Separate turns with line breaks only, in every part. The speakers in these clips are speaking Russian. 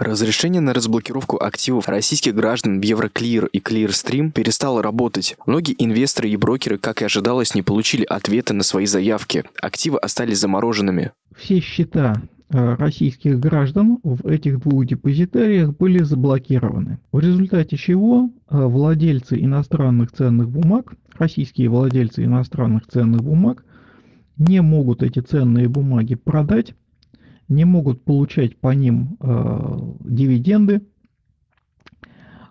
Разрешение на разблокировку активов российских граждан в Евроклир и Clearstream перестало работать. Многие инвесторы и брокеры, как и ожидалось, не получили ответа на свои заявки. Активы остались замороженными.
Все счета э, российских граждан в этих двух депозитариях были заблокированы. В результате чего э, владельцы иностранных ценных бумаг, российские владельцы иностранных ценных бумаг, не могут эти ценные бумаги продать не могут получать по ним э, дивиденды,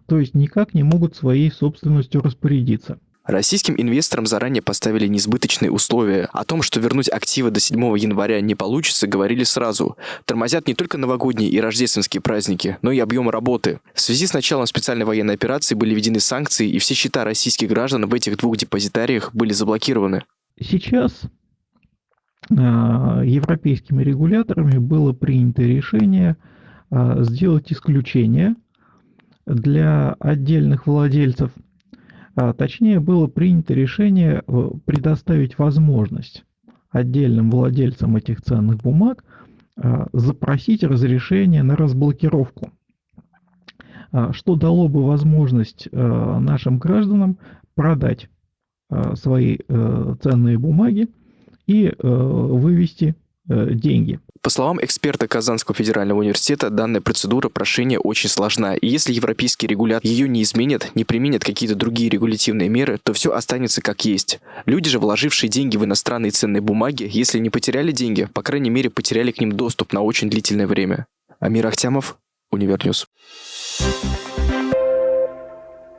то есть никак не могут своей собственностью распорядиться.
Российским инвесторам заранее поставили несбыточные условия. О том, что вернуть активы до 7 января не получится, говорили сразу. Тормозят не только новогодние и рождественские праздники, но и объем работы. В связи с началом специальной военной операции были введены санкции, и все счета российских граждан в этих двух депозитариях были заблокированы.
Сейчас европейскими регуляторами было принято решение а, сделать исключение для отдельных владельцев. А, точнее, было принято решение э, предоставить возможность отдельным владельцам этих ценных бумаг запросить разрешение на разблокировку, что дало бы возможность нашим гражданам продать свои э, ценные бумаги и э, вывести э, деньги.
По словам эксперта Казанского федерального университета, данная процедура прошения очень сложна, и если европейский регулятор ее не изменит, не применит какие-то другие регулятивные меры, то все останется как есть. Люди же, вложившие деньги в иностранные ценные бумаги, если не потеряли деньги, по крайней мере потеряли к ним доступ на очень длительное время. Амир Ахтямов, Univer News. Thank